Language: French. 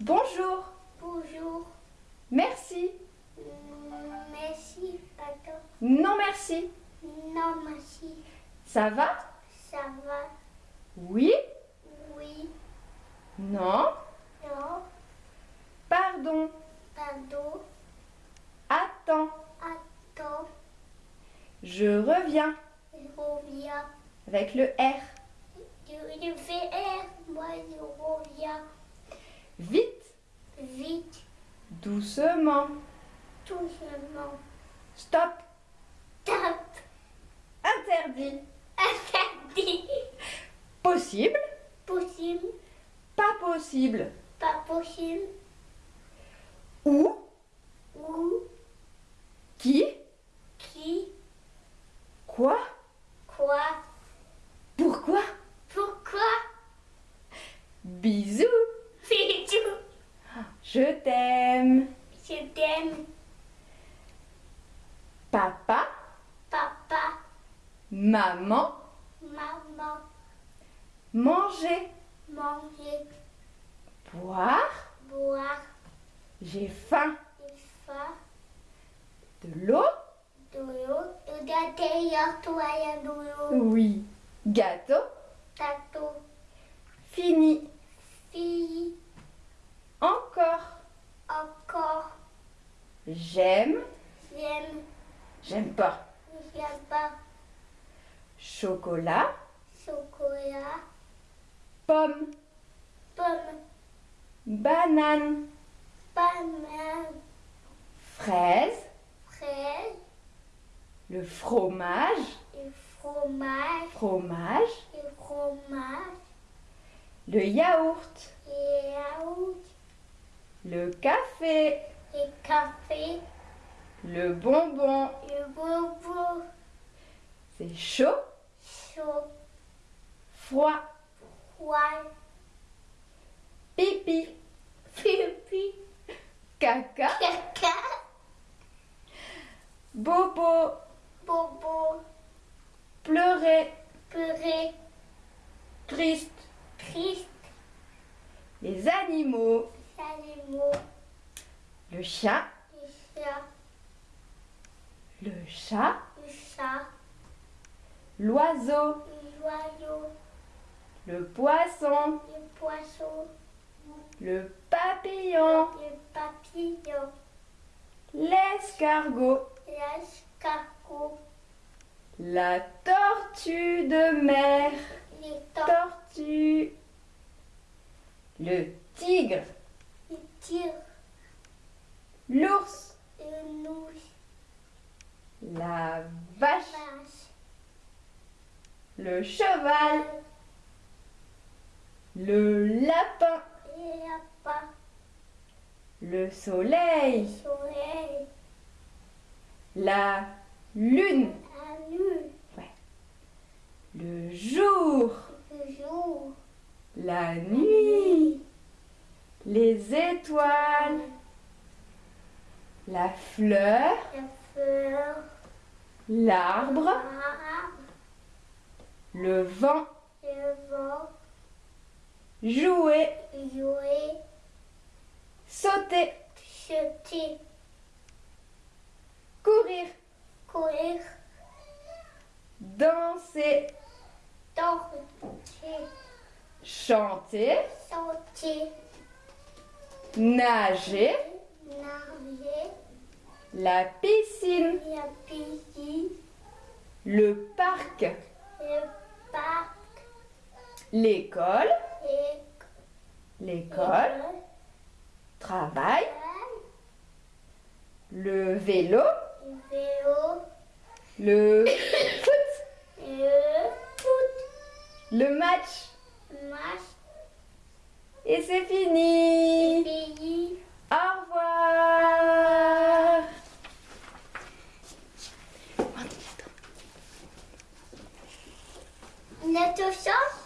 Bonjour. Bonjour. Merci. Merci, pardon. Non merci. Non, merci. Ça va? Ça va Oui? Oui. Non? Non. Pardon. Pardon. Attends. Attends. Je reviens. Je reviens. Avec le R. Je, je fais R. Moi, je reviens. Doucement. Doucement. Stop. Top. Interdit. Interdit. Possible. Possible. Pas possible. Pas possible. Où? Où? Qui? Qui? Quoi? Quoi? Pourquoi? Pourquoi? Bisous. Je t'aime. Je t'aime. Papa. Papa. Maman. Maman. Manger. Manger. Boire. Boire. J'ai faim. Une fois. De l'eau De l'eau. Regardez, toi, il y a de l'eau. Oui. Gâteau. Tato. Fini. J'aime. J'aime. J'aime pas. J'aime pas. Chocolat. Chocolat. Pomme. Pomme. Banane. Banane. Fraise. Fraise. Le fromage. Et fromage. Fromage. Et fromage. Le yaourt. Et yaourt. Le café. Et café. Le bonbon. Et bobo. C'est chaud. Chaud. Froid. Froid. Pipi. Pipi. Caca. Caca. Bobo. Bobo. Pleurer. Purée. Triste. Triste. Les. Animaux. Le chat. Le chat. Le chat. Le chat. L'oiseau. L'oiseau. Le poisson. Le poisson. Le papillon. Le papillon. L'escargot. L'escargot. La tortue de mer. Les tortues. Tortue. Le tigre. Le tigre. L'ours. Le. La vache. Vache. Le cheval. Le lapin. Le soleil. Le soleil. La lune. La lune. Le jour. Le jour. La nuit. Les étoiles. La fleur. La fleur. L'arbre. Le vent. Le vent. Jouer. Jouer. Sauter. Courir. Courir. Danser. Danser. Chanter. Nager. La piscine. La piscine. Le parc. Le parc. L'école. L'école. Travail. Le vélo. Le vélo. Le foot. Le foot. Le match. Match. Et c'est fini. 就ョ。